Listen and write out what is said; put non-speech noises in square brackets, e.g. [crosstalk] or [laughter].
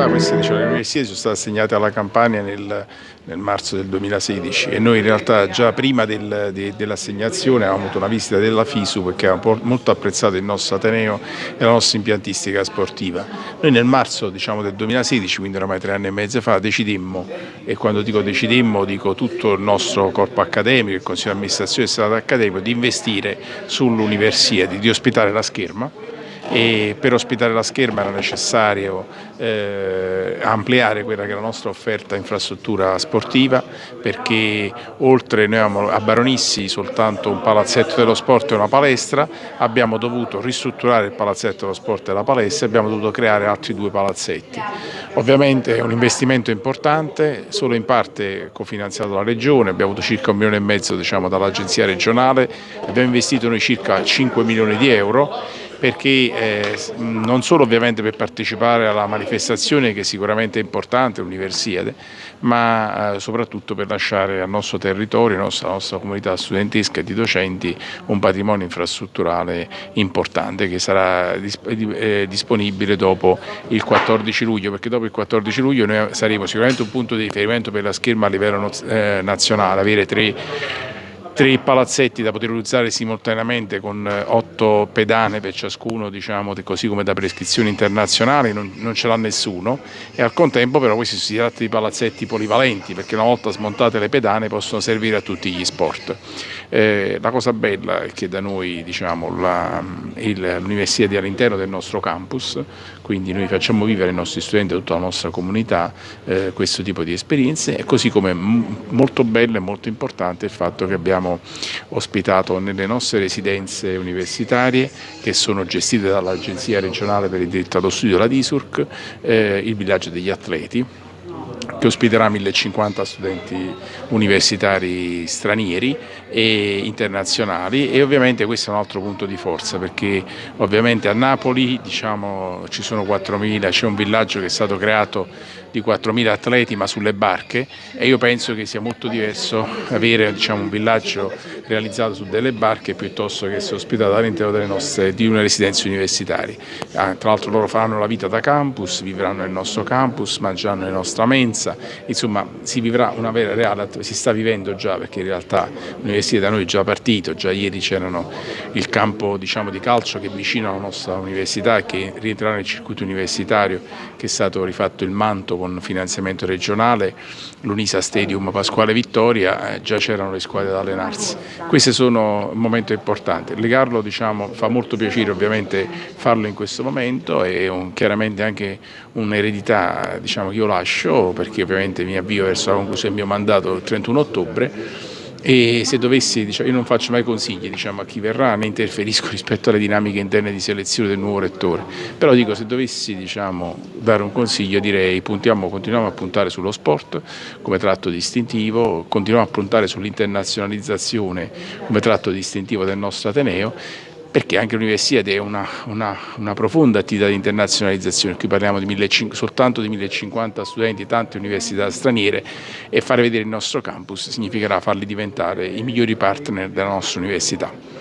realtà queste diciamo, università sono state assegnate alla Campania nel, nel, marzo del 2016 e noi in realtà già prima del, de, dell'assegnazione avevamo avuto una visita della FISU perché avevamo molto apprezzato il nostro Ateneo e la nostra impiantistica sportiva. Noi nel marzo diciamo, del 2016, quindi oramai tre anni e mezzo fa, decidemmo, e quando dico decidemmo dico tutto il nostro corpo accademico, il Consiglio di amministrazione e il Senato accademico, di investire sull'università, di ospitare la scherma e per ospitare la scherma era necessario eh, ampliare quella che è la nostra offerta infrastruttura sportiva perché oltre noi avevamo a Baronissi soltanto un palazzetto dello sport e una palestra, abbiamo dovuto ristrutturare il palazzetto dello sport e la palestra e abbiamo dovuto creare altri due palazzetti. Ovviamente è un investimento importante, solo in parte cofinanziato dalla Regione, abbiamo avuto circa un milione e mezzo diciamo, dall'agenzia regionale, abbiamo investito noi circa 5 milioni di euro perché eh, non solo ovviamente per partecipare alla manifestazione che sicuramente è importante, l'Universiade, ma eh, soprattutto per lasciare al nostro territorio, alla nostra, nostra, comunità studentesca e di docenti un patrimonio infrastrutturale importante che sarà eh, disponibile dopo il 14 luglio, perché dopo il 14 luglio noi saremo sicuramente un punto di riferimento per la scherma a livello nazionale, avere tre tre palazzetti da poter utilizzare simultaneamente con eh, otto pedane per ciascuno, diciamo, così come da prescrizioni internazionali, non, non ce l'ha nessuno e al contempo però questi si tratta di palazzetti polivalenti perché una volta smontate le pedane possono servire a tutti gli sport. Eh, la cosa bella è che da noi diciamo, l'università è all'interno del nostro campus, quindi noi facciamo vivere ai nostri studenti e tutta la nostra comunità eh, questo tipo di esperienze e così come molto bello e molto importante il fatto che abbiamo ospitato nelle nostre residenze universitarie che sono gestite dall'Agenzia regionale per il diritto allo studio, la DISURC, eh, il villaggio degli atleti che ospiterà 1050 studenti universitari stranieri e internazionali e ovviamente questo è un altro punto di forza perché ovviamente a Napoli diciamo, ci sono 4.000, c'è un villaggio che è stato creato di 4.000 atleti ma sulle barche e io penso che sia molto diverso avere diciamo, un villaggio realizzato su delle barche piuttosto che essere ospitato all'interno di una residenza universitaria. Ah, tra l'altro loro faranno la vita da campus, vivranno nel nostro campus, mangeranno nella nostra mensa, insomma si vivrà una vera reale, si sta vivendo già perché in realtà l'università da noi è già partito, già ieri c'erano il campo diciamo, di calcio che è vicino alla nostra università e che rientrerà nel circuito universitario che è stato rifatto il manto con finanziamento regionale, l'Unisa Stadium Pasquale Vittoria, eh, già c'erano le squadre da allenarsi. Questi sono un momento importante, legarlo diciamo, fa molto piacere ovviamente farlo in questo momento e un, chiaramente anche un'eredità diciamo, che io lascio perché ovviamente mi avvio verso la conclusione del mio mandato il 31 ottobre e se dovessi, diciamo, io non faccio mai consigli diciamo, a chi verrà né interferisco [laughs] rispetto alle dinamiche interne di selezione del nuovo rettore, però dico se dovessi diciamo, dare un consiglio direi puntiamo, continuiamo a puntare sullo sport come tratto distintivo, continuiamo a puntare sull'internazionalizzazione come tratto distintivo del nostro Ateneo perché anche l'università è una, una, una, profonda attività di internazionalizzazione, qui parliamo di 1500, soltanto di 1050 studenti, tante università straniere e fare vedere il nostro campus significherà farli diventare i migliori partner della nostra università.